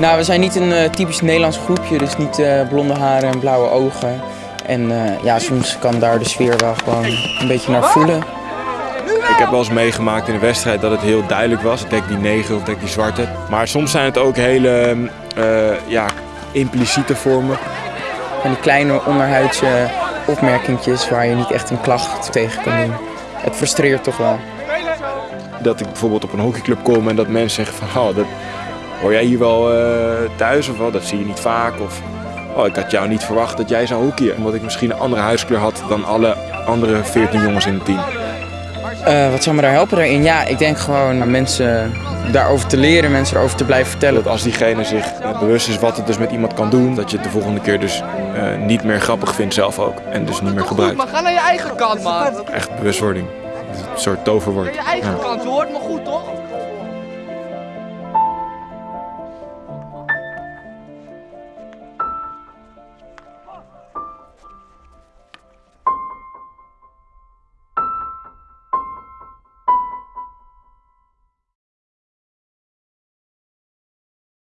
Nou, we zijn niet een eh, typisch Nederlands groepje, dus niet eh, blonde haren en blauwe ogen. En eh, ja, soms kan daar de sfeer wel gewoon een beetje naar voelen. Ik heb wel eens meegemaakt in een wedstrijd dat het heel duidelijk was. Dek die negen of dek die zwarte. Maar soms zijn het ook hele ja, impliciete vormen. Van die kleine onderhuidse opmerkingjes waar je niet echt een klacht tegen kan doen. Het frustreert toch wel. Dat ik bijvoorbeeld op een hockeyclub kom en dat mensen zeggen van... Oh, dat, hoor jij hier wel eh, thuis of wel? Dat zie je niet vaak. Of oh, ik had jou niet verwacht dat jij zou hockeyen. Omdat ik misschien een andere huiskleur had dan alle andere 14 jongens in het team. Eh, wat zou me daar helpen daarin? Ja, ik denk gewoon aan mensen daarover te leren, mensen erover te blijven vertellen. Dat als diegene zich bewust is wat het dus met iemand kan doen, dat je het de volgende keer dus eh, niet meer grappig vindt zelf ook. En dus niet meer gebruikt. Maar ga naar je eigen kant, man. Echt bewustwording. Een soort toverwoord. Je eigen Ja. kant, je hoort me goed, toch?